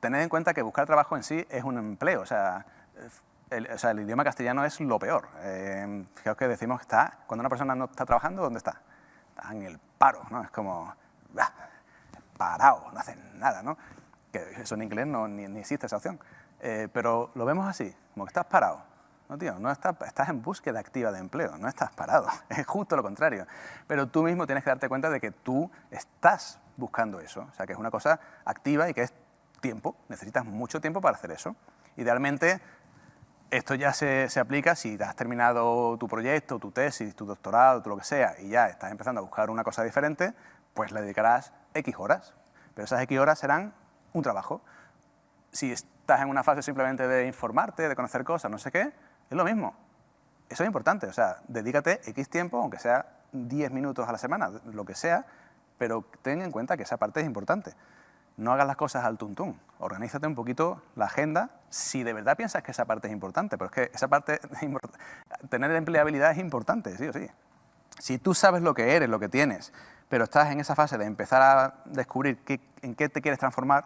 tened en cuenta que buscar trabajo en sí es un empleo, o sea, el, o sea, el idioma castellano es lo peor. Eh, fijaos que decimos que está, cuando una persona no está trabajando, ¿dónde está? Está en el paro, ¿no? Es como, bah, parado, no hacen nada, ¿no? Que eso en inglés no, ni, ni existe esa opción. Eh, pero lo vemos así, como que estás parado. No, tío, no estás, estás en búsqueda activa de empleo, no estás parado, es justo lo contrario. Pero tú mismo tienes que darte cuenta de que tú estás buscando eso, o sea, que es una cosa activa y que es tiempo, necesitas mucho tiempo para hacer eso. Idealmente, esto ya se, se, aplica si has terminado tu proyecto, tu tesis, tu doctorado, lo que sea, y ya estás empezando a buscar una cosa diferente, pues le dedicarás X horas. Pero esas X horas serán un trabajo. Si estás en una fase simplemente de informarte, de conocer cosas, no sé qué, es lo mismo. Eso es importante, o sea, dedícate X tiempo, aunque sea 10 minutos a la semana, lo que sea, pero ten en cuenta que esa parte es importante. No hagas las cosas al tuntún, organízate un poquito la agenda si de verdad piensas que esa parte es importante, pero es que esa parte, tener empleabilidad es importante, sí o sí. Si tú sabes lo que eres, lo que tienes, pero estás en esa fase de empezar a descubrir en qué te quieres transformar,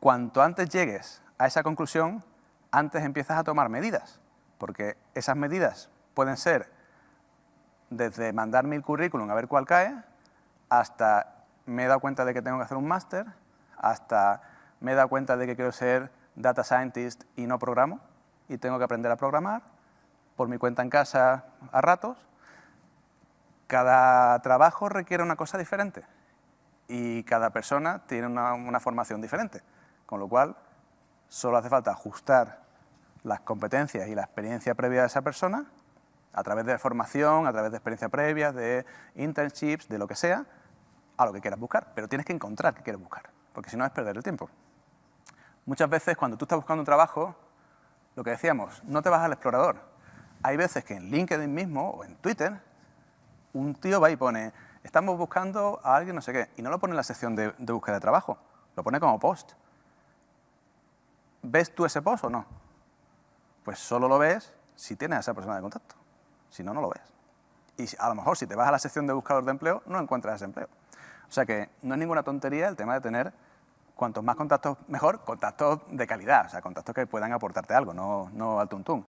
cuanto antes llegues a esa conclusión, antes empiezas a tomar medidas, porque esas medidas pueden ser desde mandarme el currículum a ver cuál cae, hasta me he dado cuenta de que tengo que hacer un máster, hasta me he dado cuenta de que quiero ser data scientist y no programo, y tengo que aprender a programar, por mi cuenta en casa a ratos. Cada trabajo requiere una cosa diferente y cada persona tiene una, una formación diferente, con lo cual solo hace falta ajustar las competencias y la experiencia previa de esa persona a través de formación, a través de experiencia previa, de internships, de lo que sea, a lo que quieras buscar. Pero tienes que encontrar qué quieres buscar, porque si no es perder el tiempo. Muchas veces cuando tú estás buscando un trabajo, lo que decíamos, no te vas al explorador. Hay veces que en LinkedIn mismo o en Twitter, un tío va y pone, estamos buscando a alguien no sé qué, y no lo pone en la sección de, búsqueda de trabajo, lo pone como post. ¿Ves tú ese post o no? Pues solo lo ves si tienes a esa persona de contacto. Si no, no lo ves. Y a lo mejor si te vas a la sección de buscador de empleo, no encuentras ese empleo. O sea que no es ninguna tontería el tema de tener cuantos más contactos mejor, contactos de calidad, o sea, contactos que puedan aportarte algo, no, no al tuntún.